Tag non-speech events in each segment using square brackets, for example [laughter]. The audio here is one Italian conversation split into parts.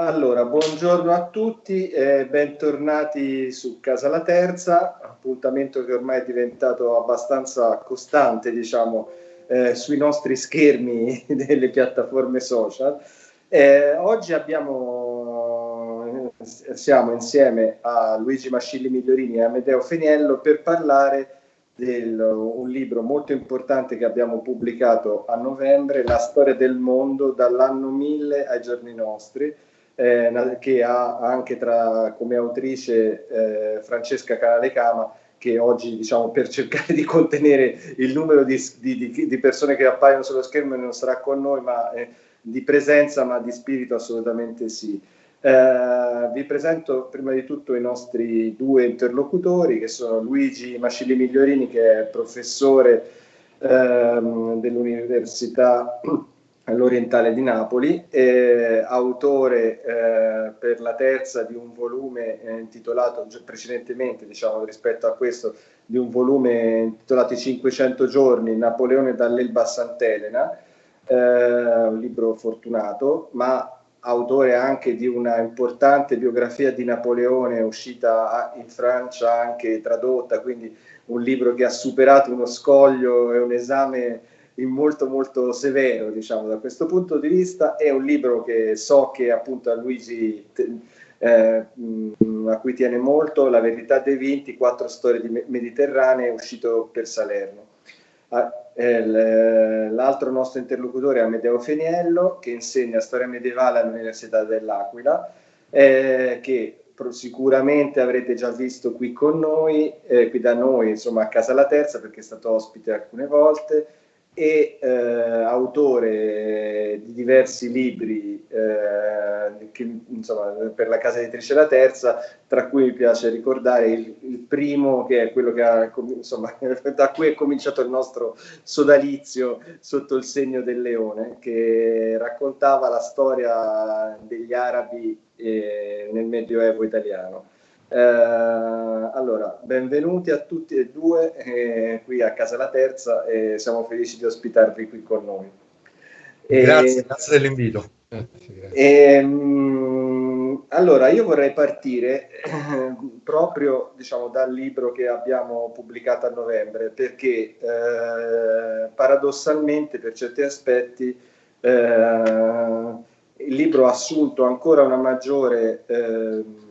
Allora, buongiorno a tutti e bentornati su Casa La Terza, appuntamento che ormai è diventato abbastanza costante, diciamo, eh, sui nostri schermi [laughs] delle piattaforme social. Eh, oggi abbiamo, siamo insieme a Luigi Mascilli Migliorini e Amedeo Feniello per parlare di un libro molto importante che abbiamo pubblicato a novembre, La storia del mondo dall'anno 1000 ai giorni nostri, eh, che ha anche tra, come autrice eh, Francesca Canalecama che oggi diciamo per cercare di contenere il numero di, di, di, persone che appaiono sullo schermo non sarà con noi ma eh, di presenza ma di spirito assolutamente sì. Eh, vi presento prima di tutto i nostri due interlocutori che sono Luigi Mascilli Migliorini che è professore ehm, dell'Università all'Orientale di Napoli, eh, autore eh, per la terza di un volume eh, intitolato precedentemente, diciamo rispetto a questo, di un volume intitolato I 500 giorni, Napoleone dall'Elba a Sant'Elena, eh, un libro fortunato, ma autore anche di una importante biografia di Napoleone uscita in Francia, anche tradotta, quindi un libro che ha superato uno scoglio e un esame molto molto severo diciamo da questo punto di vista. È un libro che so che appunto a Luigi eh, a cui tiene molto La verità dei vinti, quattro storie di mediterranee uscito per Salerno. Ah, l'altro nostro interlocutore è Amedeo Feniello che insegna storia medievale all'Università dell'Aquila eh, che sicuramente avrete già visto qui con noi, eh, qui da noi, insomma a Casa La Terza, perché è stato ospite alcune volte, e eh, autore di diversi libri eh, che, insomma, per la casa editrice La Terza, tra cui mi piace ricordare il, il primo che è quello che ha, insomma, [laughs] da cui è cominciato il nostro sodalizio sotto il segno del leone, che raccontava la storia degli arabi eh, nel Medioevo italiano. Eh, allora, benvenuti a tutti e due eh, qui a Casa La Terza e siamo felici di ospitarvi qui con noi. E, grazie, grazie dell'invito. Ehm, allora, io vorrei partire eh, proprio diciamo, dal libro che abbiamo pubblicato a novembre, perché eh, paradossalmente per certi aspetti eh, il libro ha assunto ancora una maggiore ehm,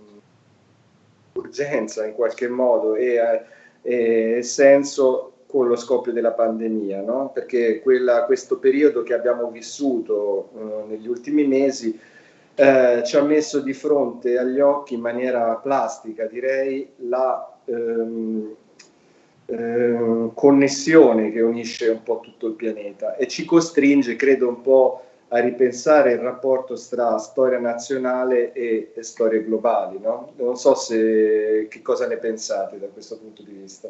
urgenza in qualche modo e, e senso con lo scoppio della pandemia, no? perché quella, questo periodo che abbiamo vissuto eh, negli ultimi mesi eh, ci ha messo di fronte agli occhi in maniera plastica, direi, la ehm, eh, connessione che unisce un po' tutto il pianeta e ci costringe, credo, un po' a ripensare il rapporto tra storia nazionale e, e storie globali. No? Non so se, che cosa ne pensate da questo punto di vista.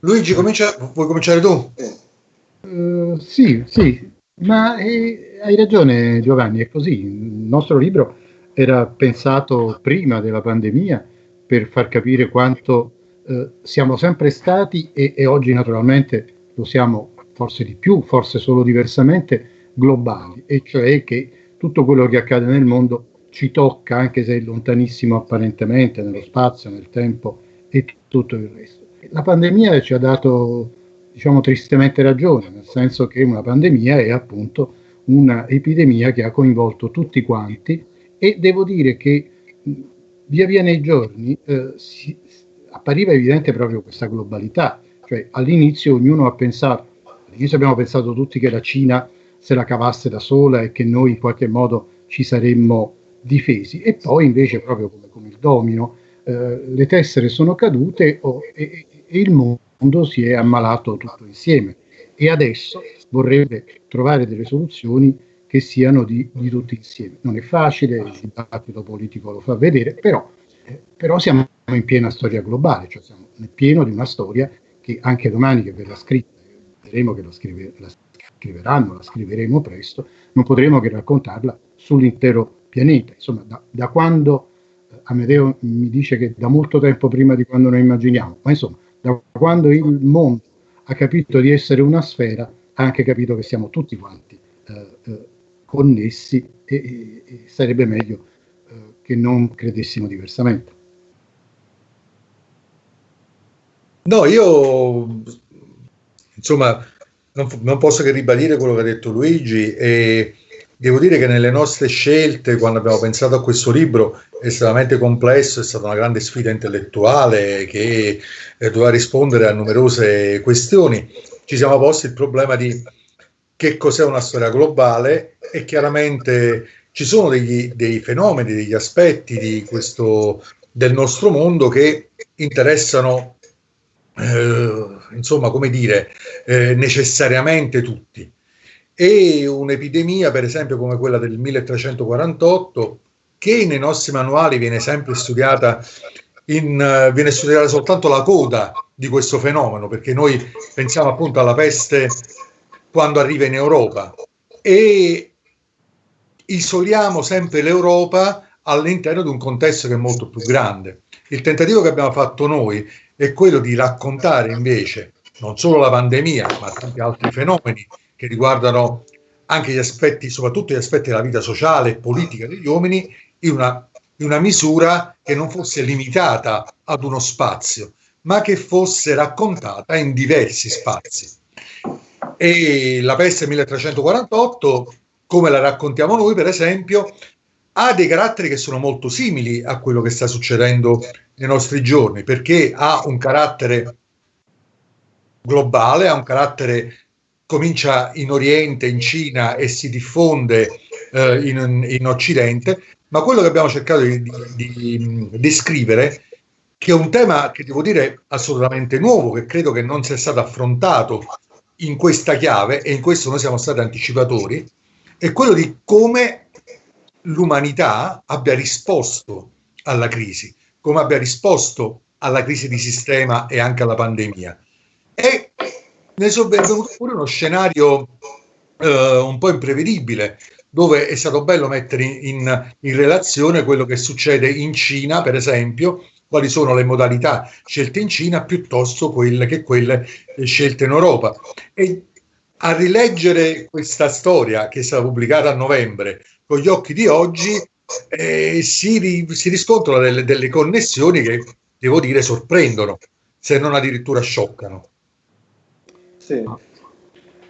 Luigi, comincia, vuoi cominciare tu? Eh. Uh, sì, sì, ma eh, hai ragione Giovanni, è così. Il nostro libro era pensato prima della pandemia per far capire quanto eh, siamo sempre stati e, e oggi naturalmente lo siamo forse di più, forse solo diversamente, globali, e cioè che tutto quello che accade nel mondo ci tocca, anche se è lontanissimo apparentemente, nello spazio, nel tempo e tutto il resto. La pandemia ci ha dato, diciamo, tristemente ragione, nel senso che una pandemia è appunto un'epidemia che ha coinvolto tutti quanti e devo dire che via via nei giorni eh, si, appariva evidente proprio questa globalità, cioè all'inizio ognuno ha pensato All'inizio abbiamo pensato tutti che la Cina se la cavasse da sola e che noi in qualche modo ci saremmo difesi e poi invece proprio come, come il domino eh, le tessere sono cadute oh, e, e, il mondo si è ammalato tutto insieme e adesso vorrebbe trovare delle soluzioni che siano di, di tutti insieme. Non è facile, il dibattito politico lo fa vedere, però, eh, però siamo in piena storia globale, cioè siamo nel pieno di una storia che anche domani che verrà scritta vedremo che la, scrive, la scriveranno, la scriveremo presto, non potremo che raccontarla sull'intero pianeta. Insomma, da, da quando eh, Amedeo mi dice che da molto tempo prima di quando noi immaginiamo, ma insomma, da quando il mondo ha capito di essere una sfera, ha anche capito che siamo tutti quanti eh, eh, connessi e e, sarebbe meglio eh, che non credessimo diversamente. No, io insomma non, non, posso che ribadire quello che ha detto Luigi e devo dire che nelle nostre scelte, quando abbiamo pensato a questo libro, estremamente complesso, è stata una grande sfida intellettuale che eh, doveva rispondere a numerose questioni. Ci siamo posti il problema di che cos'è una storia globale e chiaramente ci sono degli, dei fenomeni, degli aspetti questo, del nostro mondo che interessano eh, insomma, come dire, eh, necessariamente tutti. E un'epidemia, per esempio, come quella del 1348, che nei nostri manuali viene sempre studiata, in, uh, viene studiata soltanto la coda di questo fenomeno, perché noi pensiamo appunto alla peste quando arriva in Europa e isoliamo sempre l'Europa all'interno di un contesto che è molto più grande. Il tentativo che abbiamo fatto noi è quello di raccontare invece non solo la pandemia, ma tanti altri fenomeni che riguardano anche gli aspetti, soprattutto gli aspetti della vita sociale e politica degli uomini, in una, in una misura che non fosse limitata ad uno spazio, ma che fosse raccontata in diversi spazi. E la peste 1348, come la raccontiamo noi, per esempio, ha dei caratteri che sono molto simili a quello che sta succedendo nei nostri giorni, perché ha un carattere globale, ha un carattere comincia in Oriente, in Cina e si diffonde eh, in, in, Occidente, ma quello che abbiamo cercato di, descrivere, che è un tema che devo dire assolutamente nuovo, che credo che non sia stato affrontato in questa chiave, e in questo noi siamo stati anticipatori, è quello di come l'umanità abbia risposto alla crisi, come abbia risposto alla crisi di sistema e anche alla pandemia. E ne è venuto pure uno scenario eh, un po' imprevedibile, dove è stato bello mettere in, in, relazione quello che succede in Cina, per esempio, quali sono le modalità scelte in Cina piuttosto quelle che quelle scelte in Europa. E a rileggere questa storia che è stata pubblicata a novembre con gli occhi di oggi, eh, si, si, riscontrano delle, delle connessioni che, devo dire, sorprendono, se non addirittura scioccano. Sì.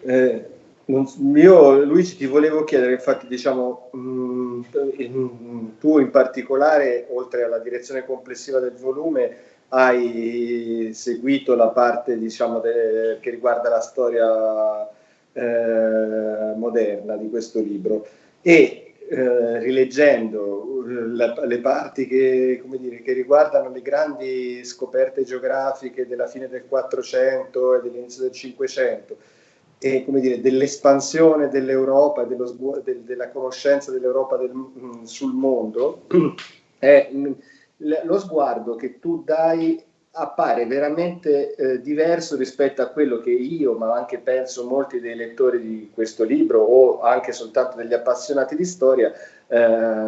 Eh, non, io Luigi ti volevo chiedere, infatti diciamo, mh, mm, tu in particolare, oltre alla direzione complessiva del volume, hai seguito la parte diciamo, de, che riguarda la storia eh, moderna di questo libro e eh, rileggendo la, le parti che, dire, che, riguardano le grandi scoperte geografiche della fine del 400 e dell'inizio del 500 e dire, dell'espansione dell'Europa, del, della conoscenza dell'Europa del, mm, sul mondo, [clears throat] è mm, lo sguardo che tu dai appare veramente eh, diverso rispetto a quello che io, ma anche penso molti dei lettori di questo libro o anche soltanto degli appassionati di storia, eh,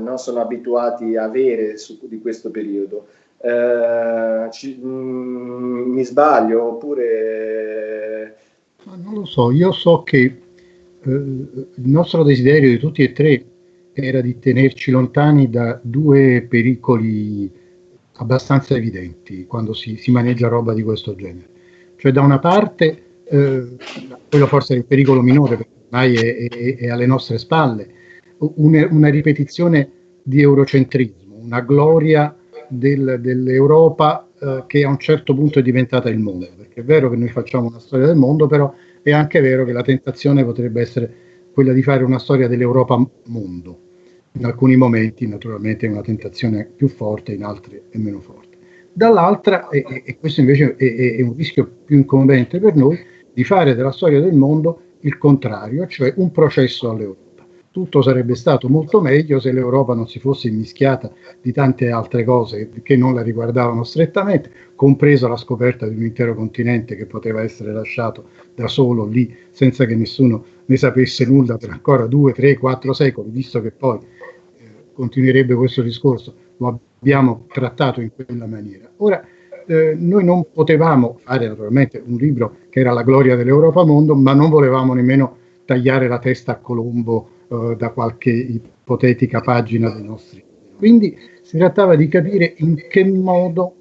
non sono abituati a avere su, di questo periodo. Eh, ci, mh, mm, mi sbaglio oppure... non lo so, io so che eh, il nostro desiderio di tutti e tre era di tenerci lontani da due pericoli abbastanza evidenti quando si, si, maneggia roba di questo genere. Cioè da una parte, eh, quello forse è il pericolo minore perché ormai è, è, è alle nostre spalle, una, una, ripetizione di eurocentrismo, una gloria del, dell'Europa eh, che a un certo punto è diventata il mondo, perché è vero che noi facciamo una storia del mondo, però è anche vero che la tentazione potrebbe essere quella di fare una storia dell'Europa mondo in alcuni momenti naturalmente è una tentazione più forte, in altri è meno forte. Dall'altra, e, e questo invece è, è, un rischio più incombente per noi, di fare della storia del mondo il contrario, cioè un processo all'Europa. Tutto sarebbe stato molto meglio se l'Europa non si fosse immischiata di tante altre cose che non la riguardavano strettamente, compresa la scoperta di un intero continente che poteva essere lasciato da solo lì senza che nessuno ne sapesse nulla per ancora due, tre, quattro secoli, visto che poi continuerebbe questo discorso, lo abbiamo trattato in quella maniera. Ora, eh, noi non potevamo fare naturalmente un libro che era la gloria dell'Europa mondo, ma non volevamo nemmeno tagliare la testa a Colombo uh, da qualche ipotetica pagina dei nostri. Quindi si trattava di capire in che modo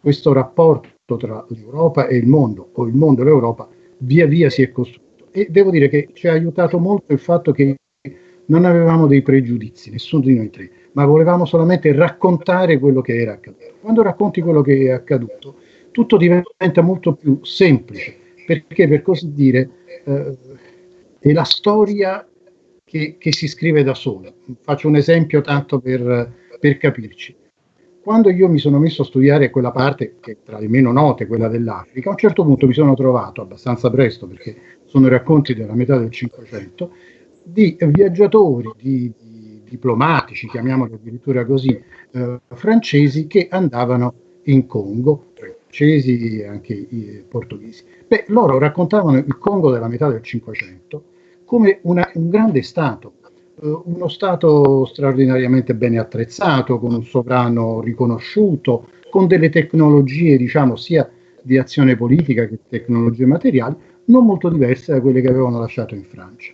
questo rapporto tra l'Europa e il mondo, o il mondo e l'Europa, via via si è costruito. E devo dire che ci ha aiutato molto il fatto che non avevamo dei pregiudizi, nessuno di noi tre, ma volevamo solamente raccontare quello che era accaduto. Quando racconti quello che è accaduto, tutto diventa molto più semplice, perché per così dire eh, è la storia che, che, si scrive da sola. Faccio un esempio tanto per, per capirci. Quando io mi sono messo a studiare quella parte, che è tra le meno note, quella dell'Africa, a un certo punto mi sono trovato, abbastanza presto, perché sono racconti della metà del Cinquecento, di viaggiatori, di, di diplomatici, chiamiamoli addirittura così, eh, francesi che andavano in Congo, francesi e anche i portoghesi. Beh, loro raccontavano il Congo della metà del Cinquecento come una, un grande Stato, eh, uno Stato straordinariamente bene attrezzato, con un sovrano riconosciuto, con delle tecnologie, diciamo, sia di azione politica che tecnologie materiali, non molto diverse da quelle che avevano lasciato in Francia.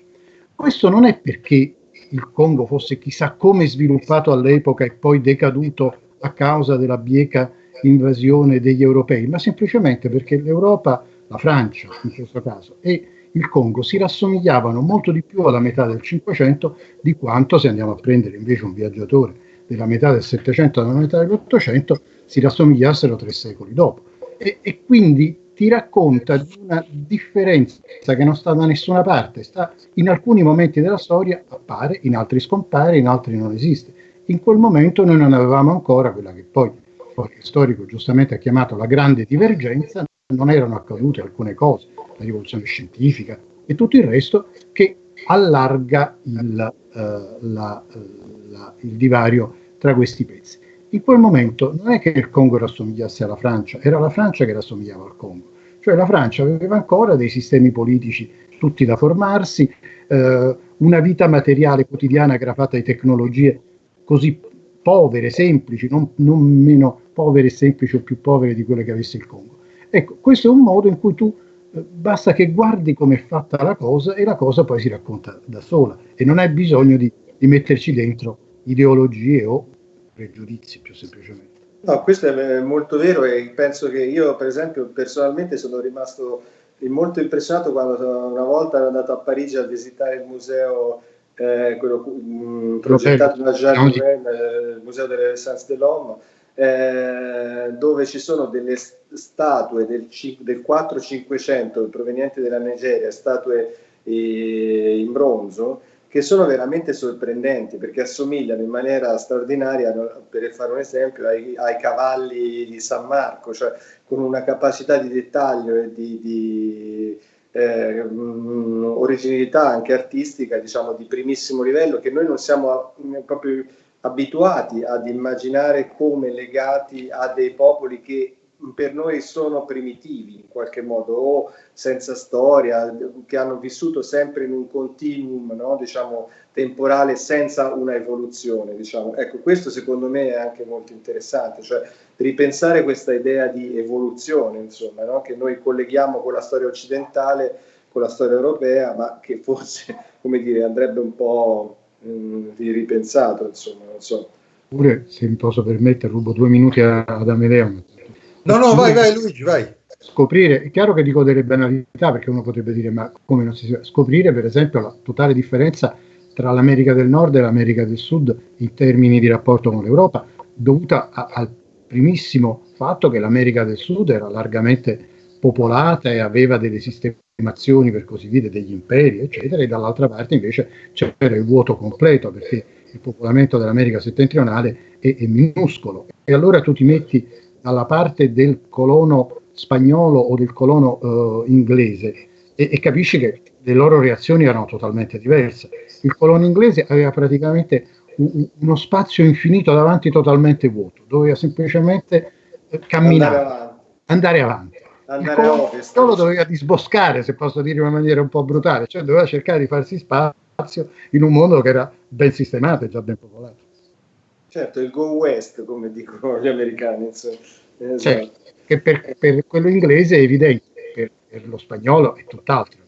Questo non è perché il Congo fosse chissà come sviluppato all'epoca e poi decaduto a causa della bieca invasione degli europei, ma semplicemente perché l'Europa, la Francia in questo caso, e il Congo si rassomigliavano molto di più alla metà del Cinquecento di quanto se andiamo a prendere invece un viaggiatore della metà del Settecento alla metà dell'Ottocento si rassomigliassero tre secoli dopo. E, e quindi ti racconta di una differenza che non sta da nessuna parte, sta in alcuni momenti della storia appare, in altri scompare, in altri non esiste. In quel momento noi non avevamo ancora quella che poi qualche storico giustamente ha chiamato la grande divergenza, non erano accadute alcune cose, la rivoluzione scientifica e tutto il resto che allarga il, uh, la, uh, la, il divario tra questi pezzi. In quel momento non è che il Congo rassomigliasse alla Francia, era la Francia che rassomigliava al Congo. Cioè la Francia aveva ancora dei sistemi politici tutti da formarsi, eh, una vita materiale quotidiana gravata di tecnologie così povere, semplici, non, non, meno povere semplici o più povere di quelle che avesse il Congo. Ecco, questo è un modo in cui tu eh, basta che guardi come è fatta la cosa e la cosa poi si racconta da sola. E non hai bisogno di, di metterci dentro ideologie o pregiudizi più semplicemente. No, questo è molto vero e penso che io, per esempio, personalmente sono rimasto molto impressionato quando una volta ero andato a Parigi a visitare il museo, eh, quello mh, mm, progettato da Jean Nouvel, eh, il museo delle Renaissance de l'Homme, eh, dove ci sono delle statue del, del 4-500 provenienti dalla Nigeria, statue eh, in bronzo, che sono veramente sorprendenti perché assomigliano in maniera straordinaria, per fare un esempio, ai, ai cavalli di San Marco, cioè con una capacità di dettaglio e di, di eh, originalità anche artistica, diciamo, di primissimo livello, che noi non siamo proprio abituati ad immaginare come legati a dei popoli che per noi sono primitivi in qualche modo o senza storia, che hanno vissuto sempre in un continuum no? diciamo, temporale senza una evoluzione. Diciamo. Ecco, questo secondo me è anche molto interessante, cioè ripensare questa idea di evoluzione, insomma, no? che noi colleghiamo con la storia occidentale, con la storia europea, ma che forse, [laughs] come dire, andrebbe un po' mh, mm, ripensato, insomma, non so. Pure, se mi posso permettere, rubo due minuti ad Amedeo No, no, vai, vai Luigi, vai. Scoprire, è chiaro che dico delle banalità perché uno potrebbe dire ma come non si scoprire per esempio la totale differenza tra l'America del Nord e l'America del Sud in termini di rapporto con l'Europa, dovuta a, al primissimo fatto che l'America del Sud era largamente popolata e aveva delle sistemazioni, per così dire, degli imperi, eccetera, e dall'altra parte invece c'era il vuoto completo perché il popolamento dell'America settentrionale è, è minuscolo. E allora tu ti metti dalla parte del colono spagnolo o del colono eh, inglese e, e, capisci che le loro reazioni erano totalmente diverse. Il colono inglese aveva praticamente un, uno spazio infinito davanti totalmente vuoto, doveva semplicemente eh, camminare, andare avanti. Andare il colono solo doveva disboscare, se posso dire in una maniera un po' brutale, cioè doveva cercare di farsi spazio in un mondo che era ben sistemato e già ben popolato. Certo, il go west, come dicono gli americani. Esatto. Certo, che per, per, quello inglese è evidente, per, per lo spagnolo è tutt'altro.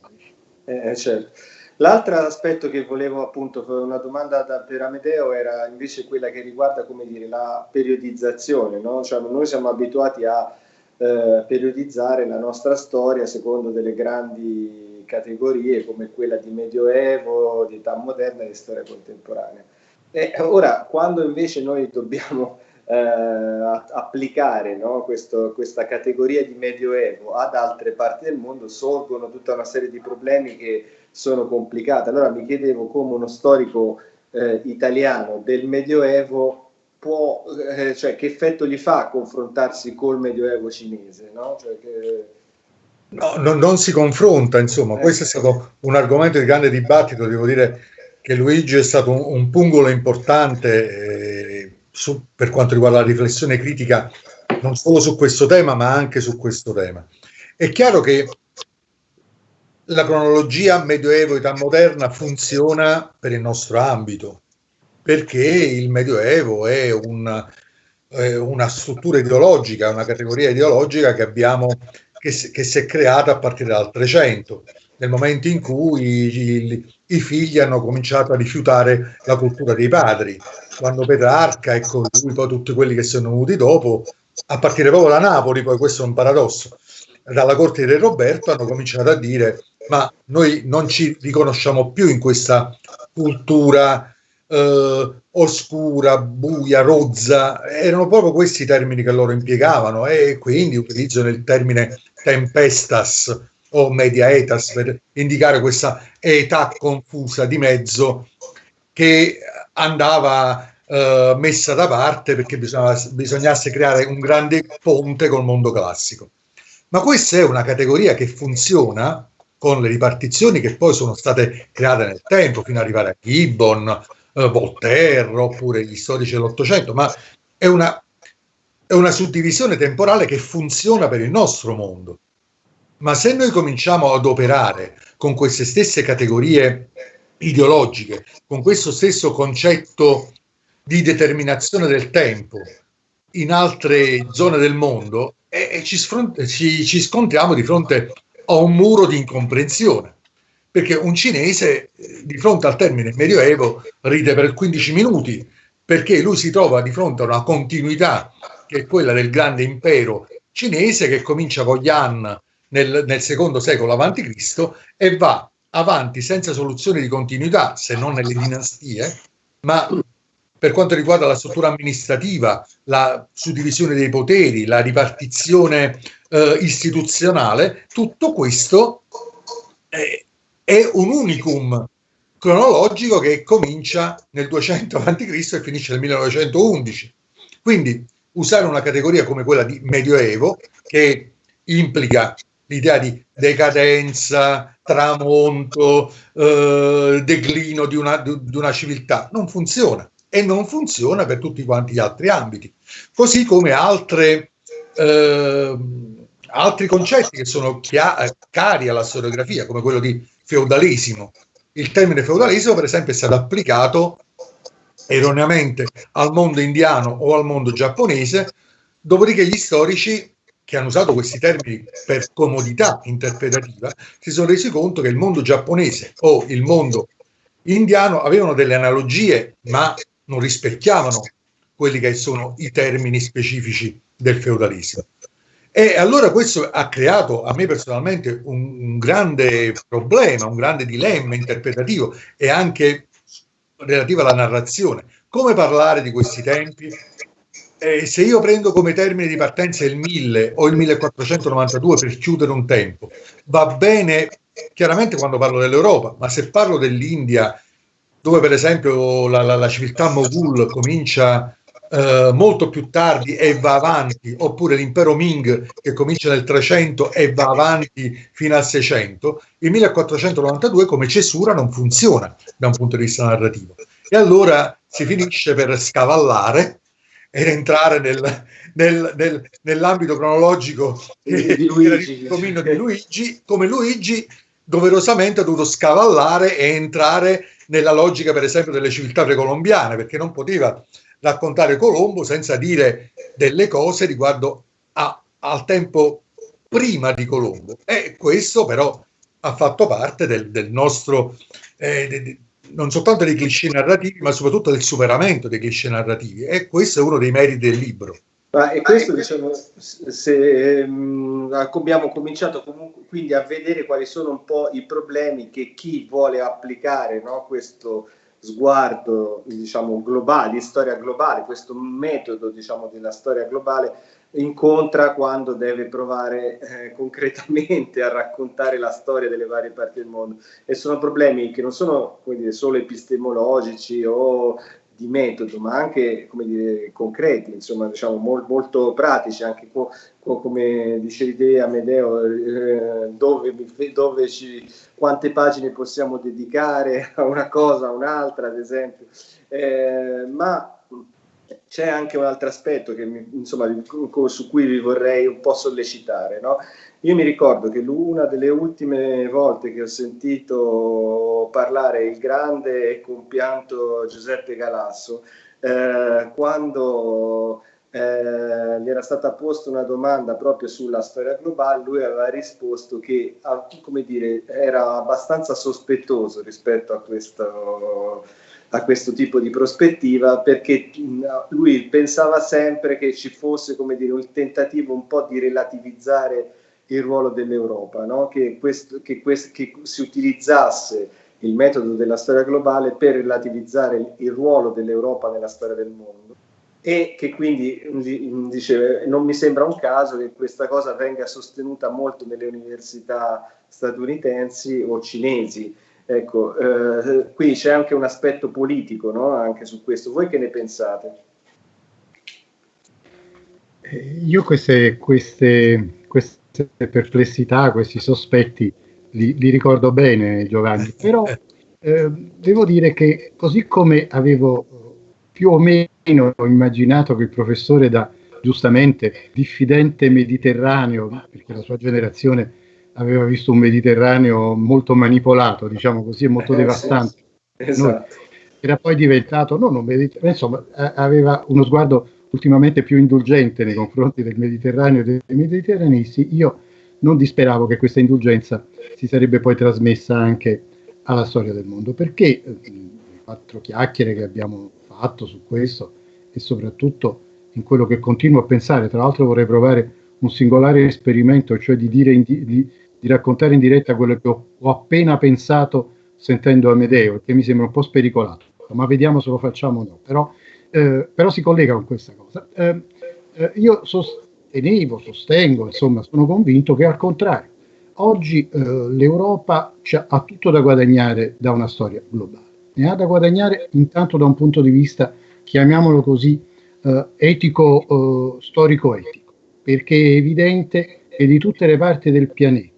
Eh, certo. L'altro aspetto che volevo appunto, una domanda da, per Amedeo era invece quella che riguarda come dire, la periodizzazione, no? cioè, noi siamo abituati a eh, periodizzare la nostra storia secondo delle grandi categorie come quella di Medioevo, di età moderna e di storia contemporanea. E ora, quando invece noi dobbiamo eh, applicare no, questo, questa categoria di Medioevo ad altre parti del mondo, sorgono tutta una serie di problemi che sono complicate. Allora mi chiedevo come uno storico eh, italiano del Medioevo può, eh, cioè che effetto gli fa confrontarsi col Medioevo cinese, no? Cioè che... No, no, non si confronta, insomma, eh. questo è stato un argomento di grande dibattito, devo dire che Luigi è stato un, un pungolo importante eh, su, per quanto riguarda la riflessione critica non solo su questo tema ma anche su questo tema. È chiaro che la cronologia medioevo-età moderna funziona per il nostro ambito, perché il medioevo è un, una struttura ideologica, una categoria ideologica che abbiamo che, che si è creata a partire dal 300, nel momento in cui i, i, figli hanno cominciato a rifiutare la cultura dei padri. Quando Petrarca e con lui poi tutti quelli che sono venuti dopo, a partire proprio da Napoli, poi questo è un paradosso, dalla corte di Re Roberto hanno cominciato a dire ma noi non ci riconosciamo più in questa cultura eh, oscura, buia, rozza, erano proprio questi i termini che loro impiegavano e quindi utilizzano il termine tempestas o media etas per indicare questa età confusa di mezzo che andava eh, messa da parte perché bisognasse creare un grande ponte col mondo classico. Ma questa è una categoria che funziona con le ripartizioni che poi sono state create nel tempo, fino ad arrivare a Gibbon, eh, Voltaire oppure gli storici dell'Ottocento, ma è una, è una suddivisione temporale che funziona per il nostro mondo. Ma se noi cominciamo ad operare con queste stesse categorie ideologiche, con questo stesso concetto di determinazione del tempo in altre zone del mondo, e, ci, ci, ci, scontriamo di fronte a un muro di incomprensione. Perché un cinese eh, di fronte al termine medioevo ride per 15 minuti, perché lui si trova di fronte a una continuità che è quella del grande impero cinese che comincia con gli Han nel, nel secondo secolo a.C. e va avanti senza soluzione di continuità, se non nelle dinastie, ma per quanto riguarda la struttura amministrativa, la suddivisione dei poteri, la ripartizione eh, istituzionale, tutto questo è, è, un unicum cronologico che comincia nel 200 a.C. e finisce nel 1911. Quindi usare una categoria come quella di Medioevo, che implica l'idea di decadenza, tramonto, eh, declino di una, di, una civiltà, non funziona e non funziona per tutti quanti gli altri ambiti. Così come altre, eh, altri concetti che sono cari alla storiografia, come quello di feudalesimo. Il termine feudalesimo, per esempio, è stato applicato erroneamente al mondo indiano o al mondo giapponese, dopodiché gli storici che hanno usato questi termini per comodità interpretativa si sono resi conto che il mondo giapponese o il mondo indiano avevano delle analogie, ma non rispecchiavano quelli che sono i termini specifici del feudalismo. E allora questo ha creato a me personalmente un, un grande problema, un grande dilemma interpretativo e anche relativo alla narrazione. Come parlare di questi tempi? Eh, se io prendo come termine di partenza il 1000 o il 1492 per chiudere un tempo, va bene chiaramente quando parlo dell'Europa, ma se parlo dell'India dove per esempio la, la, la civiltà Moghul comincia eh, molto più tardi e va avanti, oppure l'impero Ming che comincia nel 300 e va avanti fino al 600, il 1492 come cesura non funziona da un punto di vista narrativo. E allora si finisce per scavallare ed entrare nel, nel, nel, nell'ambito cronologico di Luigi. di Luigi, come Luigi doverosamente ha dovuto scavallare e entrare nella logica, per esempio, delle civiltà precolombiane, perché non poteva raccontare Colombo senza dire delle cose riguardo a, al tempo prima di Colombo. E questo però ha fatto parte del, del nostro, eh, de, de, non soltanto dei cliché narrativi, ma soprattutto del superamento dei cliché narrativi. E questo è uno dei meriti del libro. Ma e questo, diciamo, se um, abbiamo cominciato comunque quindi a vedere quali sono un po' i problemi che chi vuole applicare no, questo sguardo diciamo, globale, di storia globale, questo metodo diciamo, della storia globale incontra quando deve provare eh, concretamente a raccontare la storia delle varie parti del mondo. E sono problemi che non sono dire, solo epistemologici o di metodo, ma anche come dire, concreti, insomma, diciamo, mol, molto pratici, anche co, co, come dicevi te, Amedeo, eh, dove, dove ci, quante pagine possiamo dedicare a una cosa, a un'altra, ad esempio. Eh, ma c'è anche un altro aspetto mi, insomma, su cui vi vorrei un po' sollecitare. No? Io mi ricordo che una delle ultime volte che ho sentito parlare il grande e compianto Giuseppe Galasso, eh, quando eh, gli era stata posta una domanda proprio sulla storia globale, lui aveva risposto che dire, era abbastanza sospettoso rispetto a questo a questo tipo di prospettiva perché lui pensava sempre che ci fosse dire, un tentativo un po' di relativizzare il ruolo dell'Europa, no? che, che, che si utilizzasse il metodo della storia globale per relativizzare il, il ruolo dell'Europa nella storia del mondo e che quindi dice non mi sembra un caso che questa cosa venga sostenuta molto nelle università statunitensi o cinesi Ecco, eh, qui c'è anche un aspetto politico no? anche su questo. Voi che ne pensate? Eh, io queste, queste, queste perplessità, questi sospetti li, li ricordo bene, Giovanni, però eh, devo dire che così come avevo più o meno immaginato che il professore da giustamente diffidente mediterraneo, perché la sua generazione aveva visto un Mediterraneo molto manipolato, diciamo così, e molto eh, devastante. Sì, esatto. era poi diventato, non un Mediterraneo, insomma, aveva uno sguardo ultimamente più indulgente nei confronti del Mediterraneo e dei mediterraneisti. Io non disperavo che questa indulgenza si sarebbe poi trasmessa anche alla storia del mondo, perché le eh, quattro chiacchiere che abbiamo fatto su questo e soprattutto in quello che continuo a pensare, tra l'altro vorrei provare un singolare esperimento, cioè di dire in, di, di raccontare in diretta quello che ho, ho appena pensato sentendo Amedeo, che mi sembra un po' spericolato, ma vediamo se lo facciamo o no. Però, eh, però si collega con questa cosa. Eh, eh, io sostenevo, sostengo, insomma, sono convinto che al contrario, oggi eh, l'Europa ha tutto da guadagnare da una storia globale. Ne ha da guadagnare intanto da un punto di vista, chiamiamolo così, eh, etico, storico-etico, perché è evidente che di tutte le parti del pianeta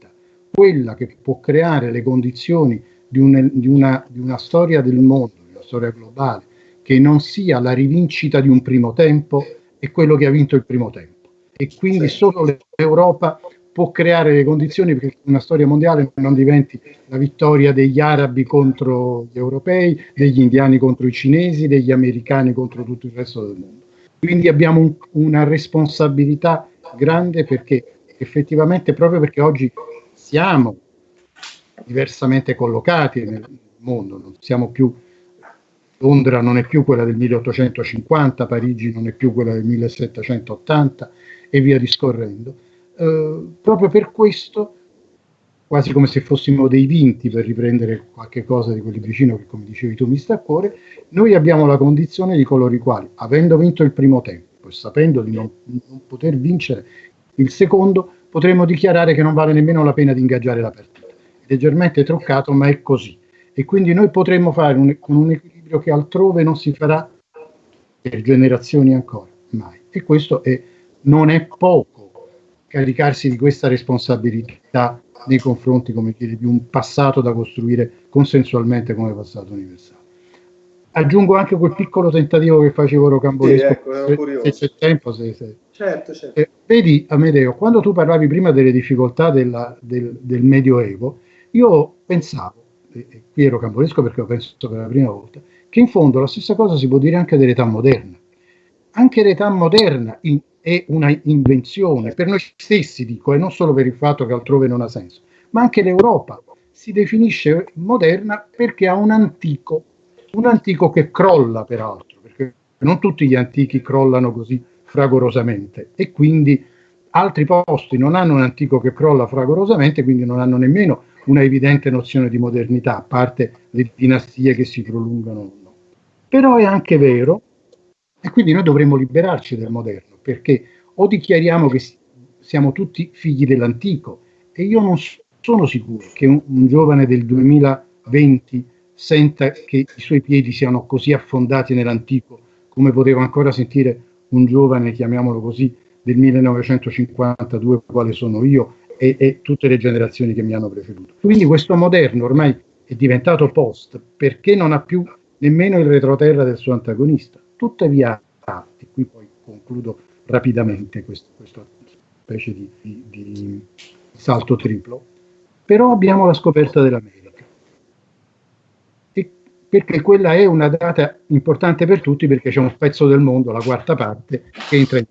quella che può creare le condizioni di, un, di, una, di una storia del mondo, di una storia globale, che non sia la rivincita di un primo tempo, è quello che ha vinto il primo tempo. E quindi solo l'Europa può creare le condizioni perché una storia mondiale non diventi la vittoria degli arabi contro gli europei, degli indiani contro i cinesi, degli americani contro tutto il resto del mondo. Quindi abbiamo un, una responsabilità grande perché effettivamente proprio perché oggi siamo diversamente collocati nel mondo, non siamo più Londra non è più quella del 1850, Parigi non è più quella del 1780 e via discorrendo. Eh, proprio per questo, quasi come se fossimo dei vinti, per riprendere qualche cosa di quel libricino che, come dicevi tu, mi sta a cuore, noi abbiamo la condizione di coloro i quali, avendo vinto il primo tempo e sapendo di non, non poter vincere il secondo, potremmo dichiarare che non vale nemmeno la pena di ingaggiare la partita. Leggermente truccato, ma è così. E quindi noi potremmo fare un, con un equilibrio che altrove non si farà per generazioni ancora, mai. E questo è, non è poco caricarsi di questa responsabilità nei confronti, come dire, di un passato da costruire consensualmente come passato universale. Aggiungo anche quel piccolo tentativo che facevo Rocambolesco, sì, ecco, se, c'è tempo, se, se, Certo, certo. Eh, vedi, Amedeo, quando tu parlavi prima delle difficoltà della, del, del, Medioevo, io pensavo, e, e qui ero camporesco perché lo penso per la prima volta, che in fondo la stessa cosa si può dire anche dell'età moderna. Anche l'età moderna in, è una invenzione, per noi stessi dico, e non solo per il fatto che altrove non ha senso, ma anche l'Europa si definisce moderna perché ha un antico, un antico che crolla peraltro, perché non tutti gli antichi crollano così fragorosamente e quindi altri posti non hanno un antico che crolla fragorosamente, quindi non hanno nemmeno una evidente nozione di modernità, a parte le dinastie che si prolungano. Però è anche vero, e quindi noi dovremmo liberarci del moderno, perché o dichiariamo che siamo tutti figli dell'antico, e io non sono sicuro che un, un giovane del 2020 senta che i suoi piedi siano così affondati nell'antico come poteva ancora sentire un giovane, chiamiamolo così, del 1952, quale sono io, e, e, tutte le generazioni che mi hanno preceduto. Quindi questo moderno ormai è diventato post perché non ha più nemmeno il retroterra del suo antagonista. Tuttavia, qui poi concludo rapidamente questo, specie di, di, di salto triplo, però abbiamo la scoperta dell'America perché quella è una data importante per tutti perché c'è un pezzo del mondo, la quarta parte, che entra in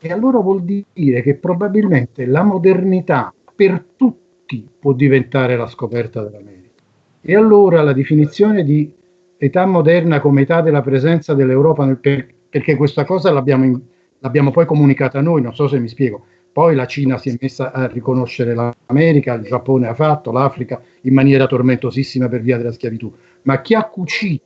e allora vuol dire che probabilmente la modernità per tutti può diventare la scoperta dell'America. E allora la definizione di età moderna come età della presenza dell'Europa, nel, perché questa cosa l'abbiamo, l'abbiamo poi comunicata noi, non so se mi spiego, poi la Cina si è messa a riconoscere l'America, il Giappone ha fatto, l'Africa in maniera tormentosissima per via della schiavitù, ma chi ha cucito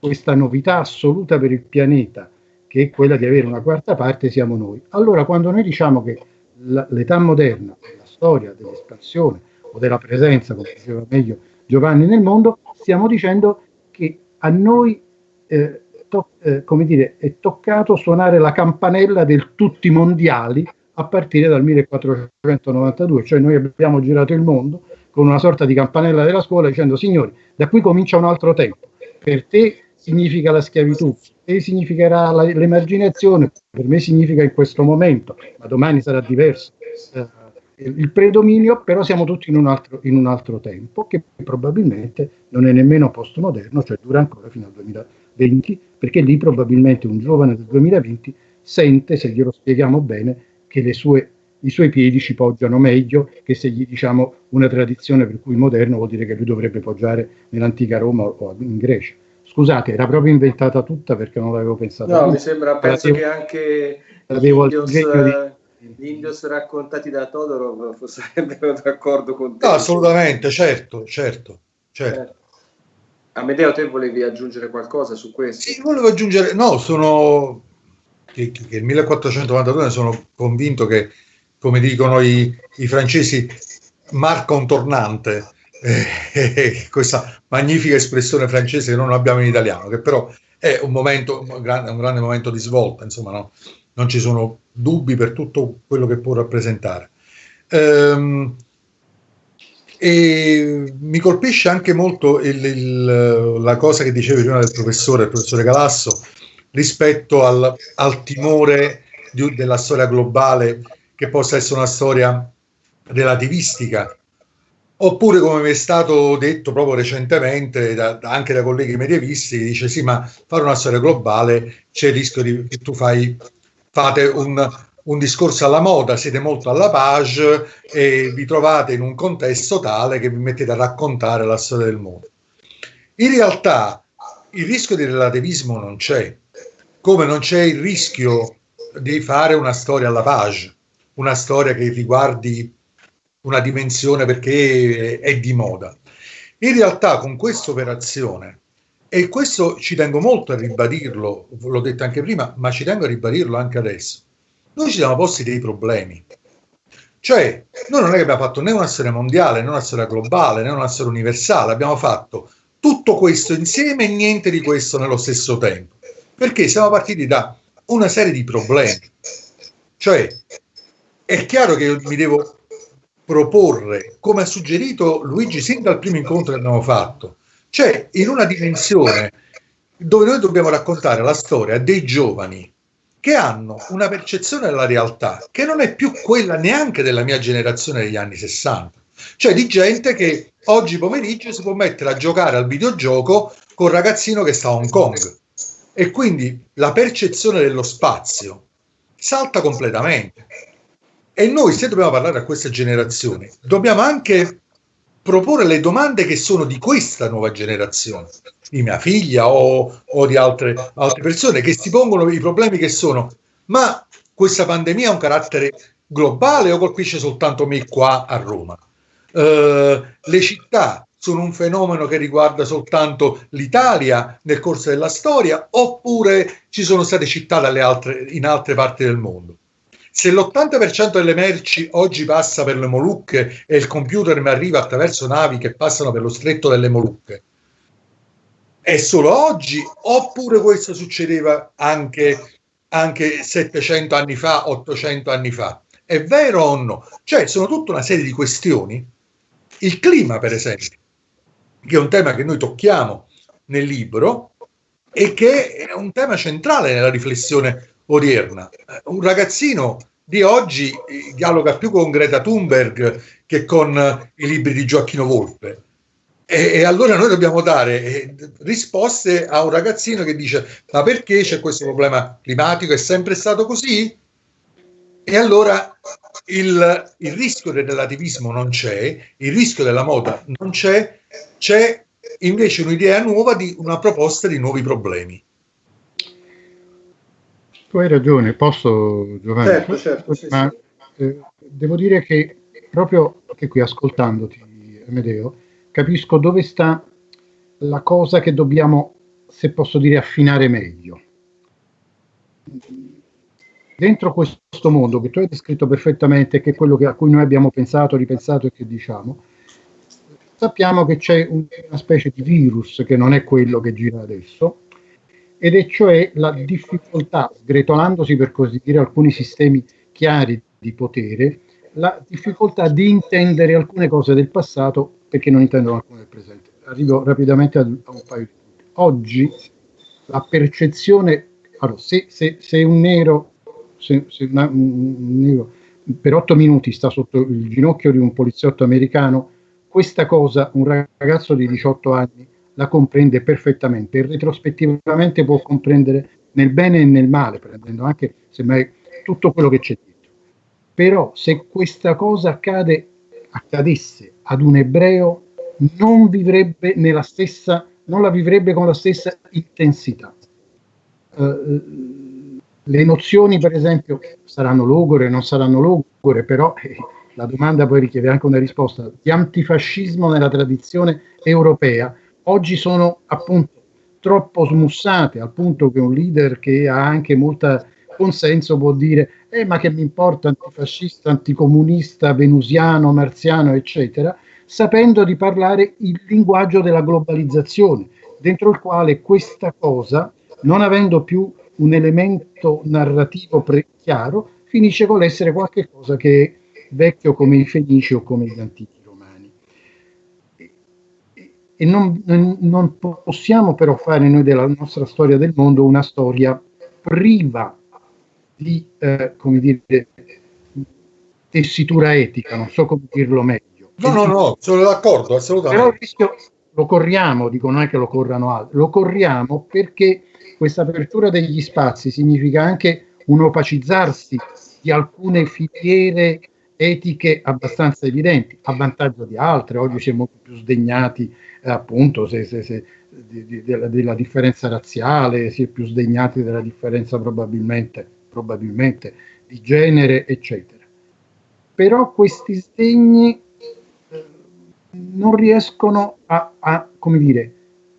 questa novità assoluta per il pianeta che è quella di avere una quarta parte, siamo noi. Allora, quando noi diciamo che l'età moderna la storia dell'espansione o della presenza, come diceva meglio Giovanni, nel mondo, stiamo dicendo che a noi eh, eh, come dire, è toccato suonare la campanella del tutti mondiali a partire dal 1492, cioè noi abbiamo girato il mondo con una sorta di campanella della scuola dicendo signori, da qui comincia un altro tempo, per te significa la schiavitù, e significherà l'emarginazione, per me significa in questo momento, ma domani sarà diverso. Eh, il predominio, però siamo tutti in un, altro, in un altro tempo che probabilmente non è nemmeno postmoderno, cioè dura ancora fino al 2020, perché lì probabilmente un giovane del 2020 sente, se glielo spieghiamo bene, che sue, i suoi piedi ci poggiano meglio che se gli diciamo una tradizione per cui moderno vuol dire che lui dovrebbe poggiare nell'antica Roma o in Grecia. Scusate, era proprio inventata tutta perché non l'avevo pensata. No, mi sembra, penso l'avevo, che anche gli indios, di... gli indios, raccontati da Todorov sarebbero d'accordo con te. No, assolutamente, certo, certo, certo. Eh. Amedeo, te volevi aggiungere qualcosa su questo? Sì, volevo aggiungere, no, sono che, che il 1492 sono convinto che, come dicono i, i francesi, marca un tornante eh, [laughs] questa magnifica espressione francese che non abbiamo in italiano, che però è un momento, un grande, un grande momento di svolta, insomma, no? non ci sono dubbi per tutto quello che può rappresentare. Ehm, e mi colpisce anche molto il, il, la cosa che dicevi prima del professore, il professore Galasso, rispetto al, al timore di, della storia globale che possa essere una storia relativistica Oppure, come mi è stato detto proprio recentemente da, anche da colleghi medievisti, dice sì, ma fare una storia globale c'è il rischio di, che tu fai, fate un, un discorso alla moda, siete molto alla page e vi trovate in un contesto tale che vi mettete a raccontare la storia del mondo. In realtà il rischio di relativismo non c'è, come non c'è il rischio di fare una storia alla page, una storia che riguardi una dimensione perché è di moda. In realtà con questa operazione, e questo ci tengo molto a ribadirlo, l'ho detto anche prima, ma ci tengo a ribadirlo anche adesso, noi ci siamo posti dei problemi. Cioè, noi non è che abbiamo fatto né una storia mondiale, né una storia globale, né una storia universale, abbiamo fatto tutto questo insieme e niente di questo nello stesso tempo. Perché siamo partiti da una serie di problemi. Cioè, è chiaro che io mi devo proporre, come ha suggerito Luigi sin dal primo incontro che abbiamo fatto, cioè in una dimensione dove noi dobbiamo raccontare la storia dei giovani che hanno una percezione della realtà che non è più quella neanche della mia generazione degli anni 60, cioè di gente che oggi pomeriggio si può mettere a giocare al videogioco un ragazzino che sta a Hong Kong. E quindi la percezione dello spazio salta completamente. E noi, se dobbiamo parlare a queste generazioni, dobbiamo anche proporre le domande che sono di questa nuova generazione, di mia figlia o, o di altre, altre persone, che si pongono i problemi che sono, ma questa pandemia ha un carattere globale o colpisce soltanto me qua a Roma? Uh, le città sono un fenomeno che riguarda soltanto l'Italia nel corso della storia oppure ci sono state città altre, in altre parti del mondo? Se l'80% delle merci oggi passa per le Molucche e il computer mi arriva attraverso navi che passano per lo stretto delle Molucche, è solo oggi oppure questo succedeva anche, anche 700 anni fa, 800 anni fa? È vero o no? Cioè, sono tutta una serie di questioni. Il clima, per esempio, che è un tema che noi tocchiamo nel libro e che è un tema centrale nella riflessione odierna. Un ragazzino di oggi dialoga più con Greta Thunberg che con i libri di Gioacchino Volpe. E, e, allora noi dobbiamo dare eh, risposte a un ragazzino che dice ma perché c'è questo problema climatico? È sempre stato così? E allora il, il rischio del relativismo non c'è, il rischio della moda non c'è, c'è invece un'idea nuova di una proposta di nuovi problemi. Tu hai ragione, posso Giovanni? Certo, certo, sì, ma sì. Eh, devo dire che proprio che qui ascoltandoti, Amedeo, capisco dove sta la cosa che dobbiamo, se posso dire, affinare meglio. Dentro questo mondo che tu hai descritto perfettamente, che è quello che, a cui noi abbiamo pensato, ripensato e che diciamo, sappiamo che c'è una specie di virus che non è quello che gira adesso, ed è cioè la difficoltà, sgretolandosi per così dire alcuni sistemi chiari di potere, la difficoltà di intendere alcune cose del passato perché non intendono alcune del presente. Arrivo rapidamente a, un paio di punti. Oggi la percezione, allora, se, se, se un nero, se, se una, un nero per otto minuti sta sotto il ginocchio di un poliziotto americano, questa cosa un ragazzo di 18 anni la comprende perfettamente e retrospettivamente può comprendere nel bene e nel male, prendendo anche semmai tutto quello che c'è dietro. Però se questa cosa accade, accadesse ad un ebreo, non vivrebbe nella stessa, non la vivrebbe con la stessa intensità. Uh, le nozioni, per esempio, saranno logore, non saranno logore, però eh, la domanda poi richiede anche una risposta, di antifascismo nella tradizione europea oggi sono appunto troppo smussate al punto che un leader che ha anche molto consenso può dire eh, ma che mi importa antifascista, anticomunista, venusiano, marziano, eccetera, sapendo di parlare il linguaggio della globalizzazione, dentro il quale questa cosa, non avendo più un elemento narrativo pre- chiaro, finisce con l'essere qualcosa che è vecchio come i fenici o come gli antichi e non, non, possiamo però fare noi della nostra storia del mondo una storia priva di, eh, come dire, tessitura etica, non so come dirlo meglio. No, no, no, sono d'accordo, assolutamente. Però il rischio lo corriamo, dico non è che lo corrano altri, lo corriamo perché questa apertura degli spazi significa anche un opacizzarsi di alcune filiere etiche abbastanza evidenti, a vantaggio di altre, oggi siamo più sdegnati eh, appunto se, se, se, di, di, della, della, differenza razziale, si è più sdegnati della differenza probabilmente, probabilmente di genere, eccetera. Però questi sdegni eh, non riescono a, a come dire,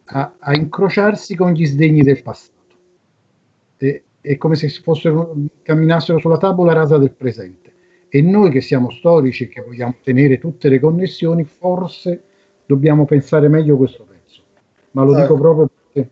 a, a, incrociarsi con gli sdegni del passato. E, è come se fossero, camminassero sulla tavola rasa del presente. E noi che siamo storici e che vogliamo tenere tutte le connessioni, forse dobbiamo pensare meglio questo pezzo. Ma lo dico proprio perché...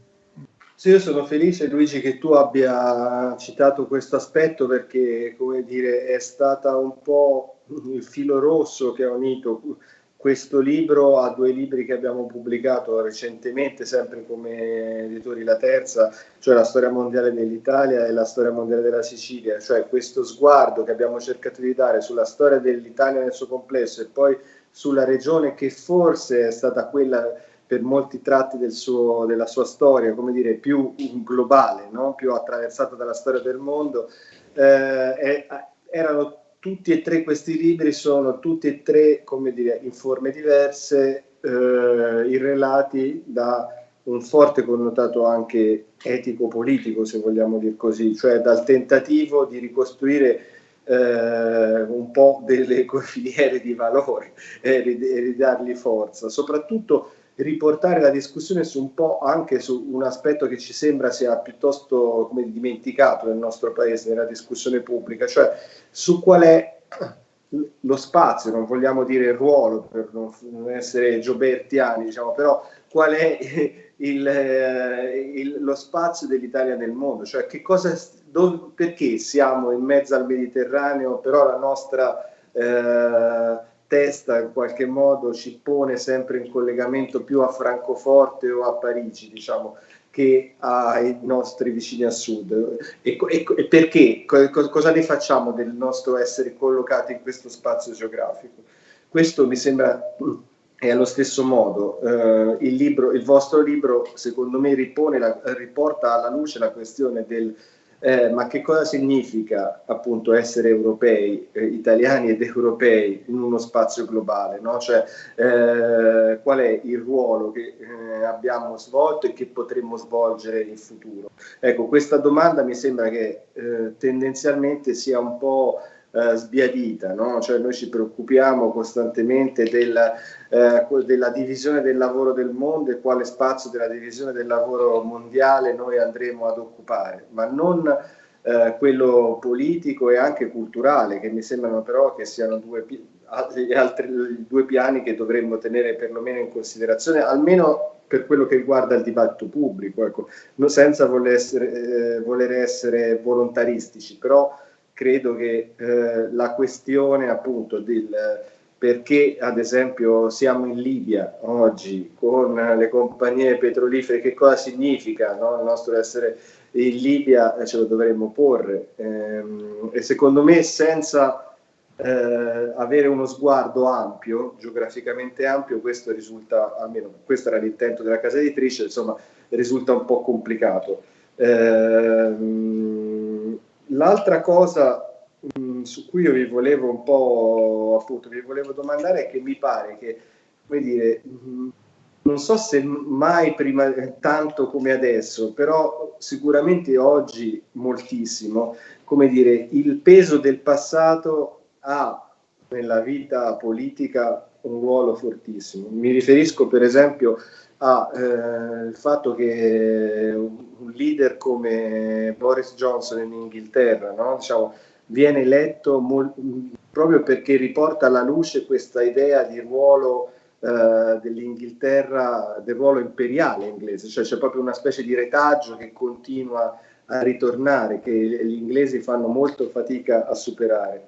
Sì, io sono felice Luigi che tu abbia citato questo aspetto perché, come dire, è stata un po' il filo rosso che ha unito questo libro a due libri che abbiamo pubblicato recentemente, sempre come editori La Terza, cioè la storia mondiale dell'Italia e la storia mondiale della Sicilia, cioè questo sguardo che abbiamo cercato di dare sulla storia dell'Italia nel suo complesso e poi sulla regione che forse è stata quella per molti tratti del suo, della sua storia, come dire, più globale, no? più attraversata dalla storia del mondo, eh, erano tutti e tre questi libri sono tutti e tre, come dire, in forme diverse, eh, irrelati da un forte connotato anche etico-politico, se vogliamo dire così, cioè dal tentativo di ricostruire eh, un po' delle [laughs] filiere di valore e ridargli forza, soprattutto riportare la discussione su un po' anche su un aspetto che ci sembra sia piuttosto come dimenticato nel nostro paese, nella discussione pubblica, cioè su qual è lo spazio, non vogliamo dire il ruolo per non essere giobertiani, diciamo, però qual è il, il, lo spazio dell'Italia nel mondo, cioè che cosa, dove, perché siamo in mezzo al Mediterraneo, però la nostra eh, testa in qualche modo ci pone sempre in collegamento più a Francoforte o a Parigi, diciamo, che ai nostri vicini a sud. E, e, e perché? Co, cosa ne facciamo del nostro essere collocati in questo spazio geografico? Questo mi sembra è allo stesso modo. Eh, il, libro, il vostro libro, secondo me, ripone la, riporta alla luce la questione del eh, ma che cosa significa appunto essere europei, eh, italiani ed europei in uno spazio globale, no? cioè eh, qual è il ruolo che eh, abbiamo svolto e che potremmo svolgere in futuro? Ecco, questa domanda mi sembra che eh, tendenzialmente sia un po' eh, sbiadita, no? cioè noi ci preoccupiamo costantemente del, eh, della divisione del lavoro del mondo e quale spazio della divisione del lavoro mondiale noi andremo ad occupare, ma non eh, quello politico e anche culturale, che mi sembrano però che siano due, altri, due piani che dovremmo tenere perlomeno in considerazione, almeno per quello che riguarda il dibattito pubblico, ecco, senza voler essere, eh, voler essere volontaristici, però credo che eh, la questione appunto del perché ad esempio siamo in Libia oggi con le compagnie petrolifere, che cosa significa no? il nostro essere in Libia, eh, ce lo dovremmo porre ehm, e secondo me senza eh, avere uno sguardo ampio, geograficamente ampio, questo risulta, almeno questo era l'intento della casa editrice, insomma risulta un po' complicato. Ehm, L'altra cosa mm, su cui io vi volevo un po' appunto vi volevo domandare è che mi pare che, come dire, mm, non so se mai prima tanto come adesso, però sicuramente oggi moltissimo, come dire, il peso del passato ha nella vita politica un ruolo fortissimo. Mi riferisco per esempio al eh, fatto che un leader come Boris Johnson in Inghilterra no? diciamo, viene eletto proprio perché riporta alla luce questa idea di ruolo eh, dell'Inghilterra, del ruolo imperiale inglese, cioè c'è proprio una specie di retaggio che continua a ritornare, che gli inglesi fanno molto fatica a superare.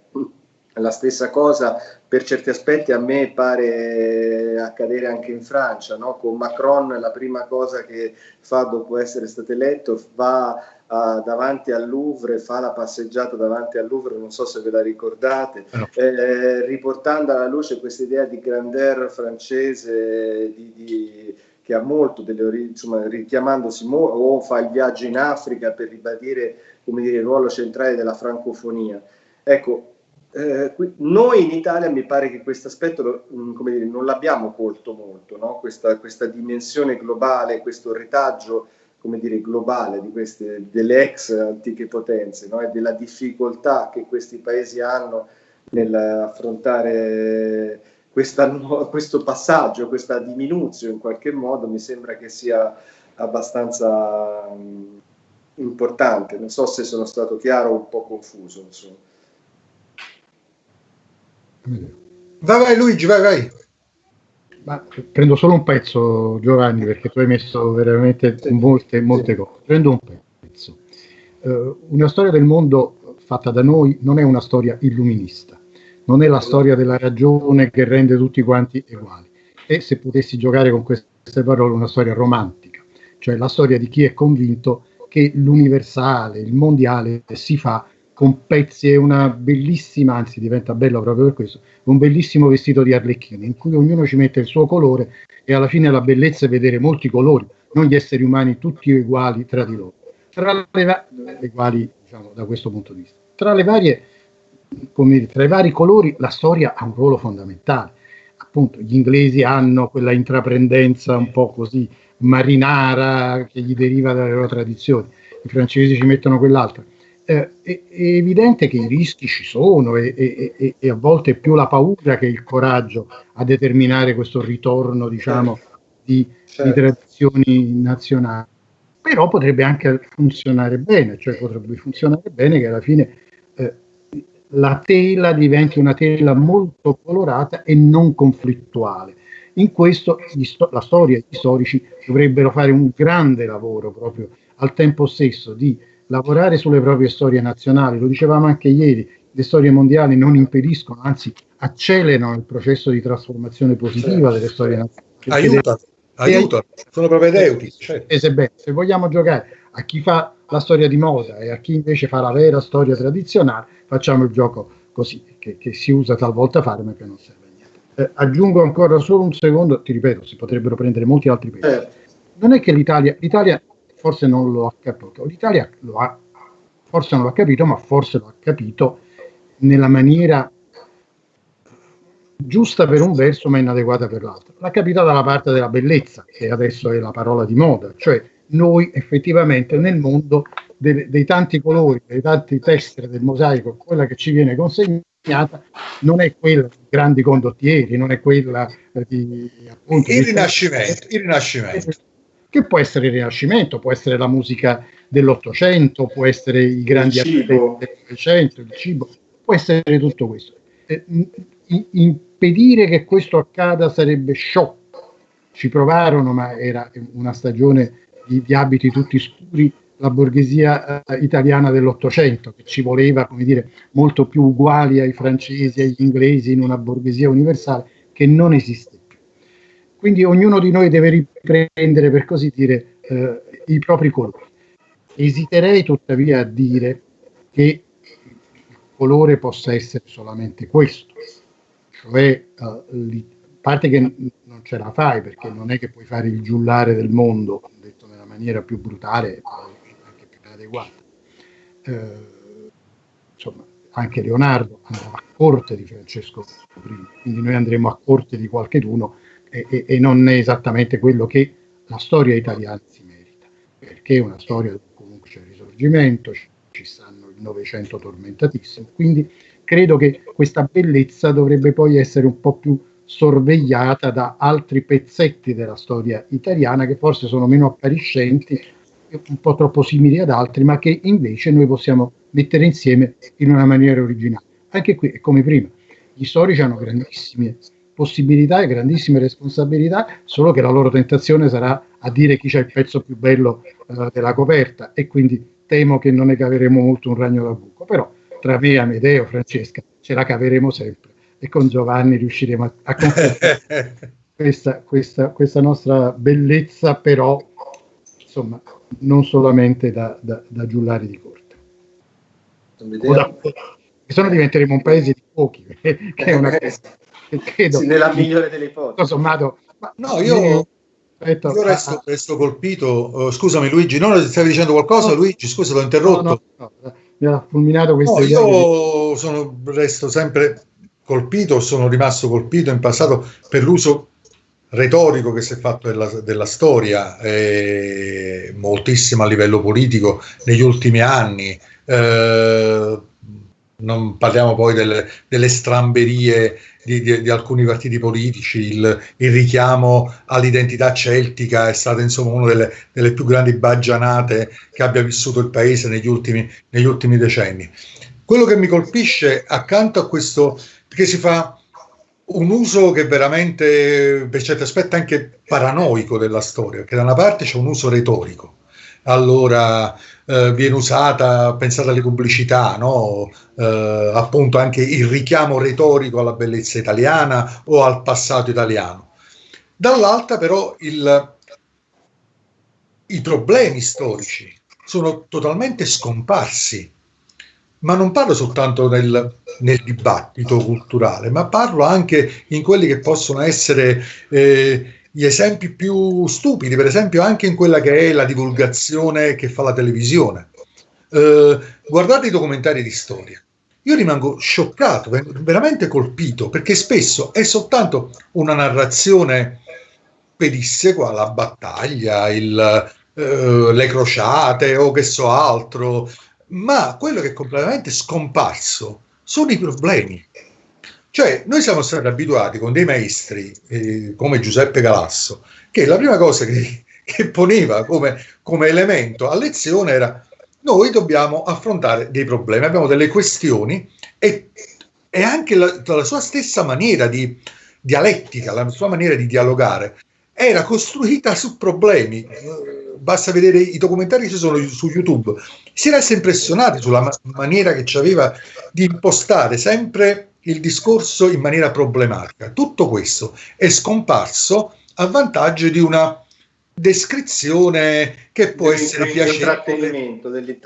La stessa cosa per certi aspetti a me pare accadere anche in Francia, no? con Macron la prima cosa che fa dopo essere stato eletto va uh, davanti al Louvre, fa la passeggiata davanti al Louvre, non so se ve la ricordate, no. eh, riportando alla luce questa idea di grandeur francese, di, di, che ha molto delle origini, insomma, richiamandosi mo- o fa il viaggio in Africa per ribadire come dire, il ruolo centrale della francofonia. Ecco, eh, noi in Italia mi pare che questo aspetto mm, non l'abbiamo colto molto, no? questa, questa, dimensione globale, questo retaggio dire, globale queste, delle ex antiche potenze no? e della difficoltà che questi paesi hanno nell'affrontare questo passaggio, questa diminuzione in qualche modo, mi sembra che sia abbastanza um, importante. Non so se sono stato chiaro o un po' confuso. Insomma. Vai, vai Luigi, vai, vai. Ma prendo solo un pezzo, Giovanni, perché tu hai messo veramente molte, molte cose. Prendo un pezzo. Uh, una storia del mondo fatta da noi non è una storia illuminista, non è la storia della ragione che rende tutti quanti uguali. E se potessi giocare con queste parole, una storia romantica, cioè la storia di chi è convinto che l'universale, il mondiale si fa con pezzi e una bellissima, anzi diventa bello proprio per questo, un bellissimo vestito di arlecchino in cui ognuno ci mette il suo colore e alla fine la bellezza è vedere molti colori, non gli esseri umani tutti uguali tra di loro, tra le, va- uguali diciamo, da questo punto di vista. Tra le varie come tra i vari colori la storia ha un ruolo fondamentale. Appunto, gli inglesi hanno quella intraprendenza un po' così marinara che gli deriva dalle loro tradizioni, i francesi ci mettono quell'altra. Eh, è, è, evidente che i rischi ci sono e, e, e, a volte è più la paura che il coraggio a determinare questo ritorno, diciamo, di, certo. di tradizioni nazionali. Però potrebbe anche funzionare bene, cioè potrebbe funzionare bene che alla fine eh, la tela diventi una tela molto colorata e non conflittuale. In questo sto- la storia e gli storici dovrebbero fare un grande lavoro proprio al tempo stesso di lavorare sulle proprie storie nazionali, lo dicevamo anche ieri, le storie mondiali non impediscono, anzi accelerano il processo di trasformazione positiva certo. delle storie nazionali. Aiuta, aiuta, sono propedeutici. Certo. Se, se vogliamo giocare a chi fa la storia di moda e a chi invece fa la vera storia tradizionale, facciamo il gioco così, che, che si usa talvolta fare ma che non serve a niente. Eh, aggiungo ancora solo un secondo, ti ripeto, si potrebbero prendere molti altri paesi. Eh. Non è che l'Italia, l'Italia forse non lo ha capito, l'Italia lo ha, forse non lo ha capito, ma forse lo ha capito nella maniera giusta per un verso ma inadeguata per l'altro. L'ha capita dalla parte della bellezza, che adesso è la parola di moda, cioè noi effettivamente nel mondo dei, dei tanti colori, dei tanti tessere del mosaico, quella che ci viene consegnata non è quella di grandi condottieri, non è quella di appunto il rinascimento, il rinascimento che può essere il Rinascimento, può essere la musica dell'Ottocento, può essere i grandi artisti del Novecento, il cibo, può essere tutto questo. Eh, impedire che questo accada sarebbe sciocco. Ci provarono, ma era una stagione di, di abiti tutti scuri, la borghesia eh, italiana dell'Ottocento, che ci voleva, come dire, molto più uguali ai francesi, agli inglesi, in una borghesia universale che non esiste quindi ognuno di noi deve riprendere, per così dire, eh, i propri colori. Esiterei tuttavia a dire che il colore possa essere solamente questo, cioè uh, a parte che non ce la fai perché non è che puoi fare il giullare del mondo, detto nella maniera più brutale e anche più adeguata. Uh, insomma, anche Leonardo andrà a corte di Francesco I, quindi noi andremo a corte di qualcheduno e, e, non è esattamente quello che la storia italiana si merita, perché è una storia dove comunque c'è il risorgimento, ci stanno il Novecento tormentatissimo, quindi credo che questa bellezza dovrebbe poi essere un po' più sorvegliata da altri pezzetti della storia italiana che forse sono meno appariscenti, un po' troppo simili ad altri, ma che invece noi possiamo mettere insieme in una maniera originale. Anche qui è come prima, gli storici hanno grandissime possibilità e grandissime responsabilità, solo che la loro tentazione sarà a dire chi c'è il pezzo più bello eh, della coperta. E quindi temo che non ne caveremo molto un ragno da buco, però tra me, Amedeo, Francesca ce la caveremo sempre. E con Giovanni riusciremo a, a [laughs] questa, questa, questa, nostra bellezza, però insomma non solamente da, da, da giullari di corte. Da, se no diventeremo un paese di pochi, [laughs] che è una [laughs] cosa credo. Sì, nella migliore delle ipotesi. Sommato, ma no, io, Aspetta, io resto, ah, resto, colpito. Uh, scusami, Luigi, no, stavi dicendo qualcosa? No, Luigi, scusa, l'ho interrotto. No, no, no, mi ha fulminato questo. No, io sono, resto sempre colpito, sono rimasto colpito in passato per l'uso retorico che si è fatto della, della storia, eh, moltissimo a livello politico negli ultimi anni. Eh, non parliamo poi delle, delle stramberie di, di, di, alcuni partiti politici, il, il, richiamo all'identità celtica è stata insomma una delle, delle, più grandi baggianate che abbia vissuto il paese negli ultimi, negli ultimi decenni. Quello che mi colpisce accanto a questo, perché si fa un uso che veramente per certi aspetti anche paranoico della storia, che da una parte c'è un uso retorico, allora eh, viene usata, pensate alle pubblicità, no? eh, appunto anche il richiamo retorico alla bellezza italiana o al passato italiano. Dall'altra però il, i problemi storici sono totalmente scomparsi, ma non parlo soltanto nel, nel dibattito culturale, ma parlo anche in quelli che possono essere... Eh, gli esempi più stupidi, per esempio anche in quella che è la divulgazione che fa la televisione. Eh, guardate i documentari di storia. io rimango scioccato, veramente colpito, perché spesso è soltanto una narrazione pedissequa, la battaglia, il, eh, le crociate o che so altro, ma quello che è completamente scomparso sono i problemi. Cioè, noi siamo stati abituati con dei maestri eh, come Giuseppe Galasso, che la prima cosa che, [laughs] che poneva come, come elemento a lezione era noi dobbiamo affrontare dei problemi, abbiamo delle questioni e, e anche la, la, sua stessa maniera di dialettica, la sua maniera di dialogare era costruita su problemi. Basta vedere i documentari che ci sono su YouTube. Si resta impressionati sulla ma- maniera che ci aveva di impostare sempre il discorso in maniera problematica. Tutto questo è scomparso a vantaggio di una descrizione che può essere piacevole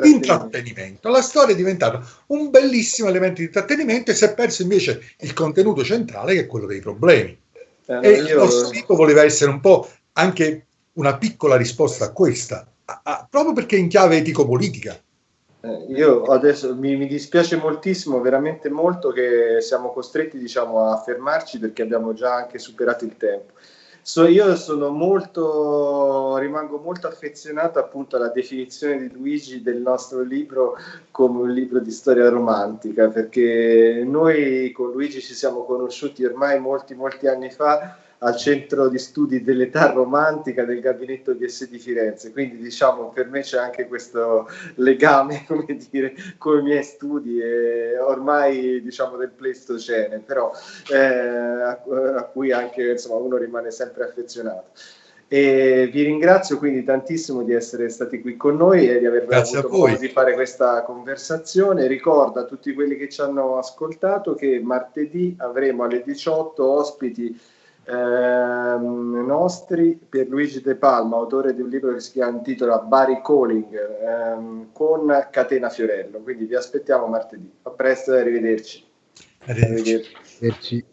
intrattenimento. La storia è diventata un bellissimo elemento di intrattenimento e si è perso invece il contenuto centrale che è quello dei problemi. Eh, e io... il nostro libro voleva essere un po' anche una piccola risposta a questa, a, a, proprio perché in chiave etico-politica. Eh, io adesso mi, mi, dispiace moltissimo, veramente molto, che siamo costretti diciamo, a fermarci perché abbiamo già anche superato il tempo. So, io sono molto, rimango molto affezionato appunto alla definizione di Luigi del nostro libro come un libro di storia romantica, perché noi con Luigi ci siamo conosciuti ormai molti, molti anni fa al centro di studi dell'età romantica del gabinetto DS di Firenze, quindi diciamo per me c'è anche questo legame, [laughs] come dire, con i miei studi e ormai diciamo del Pleistocene, però eh, a, a, cui anche insomma uno rimane sempre affezionato. E vi ringrazio quindi tantissimo di essere stati qui con noi e di aver Grazie avuto modo di fare questa conversazione. Ricordo a tutti quelli che ci hanno ascoltato che martedì avremo alle 18 ospiti ehm, nostri per Luigi De Palma, autore di un libro che si chiama, intitola Bari Calling ehm, con Catena Fiorello. Quindi vi aspettiamo martedì. A presto e arrivederci. Arrivederci. arrivederci.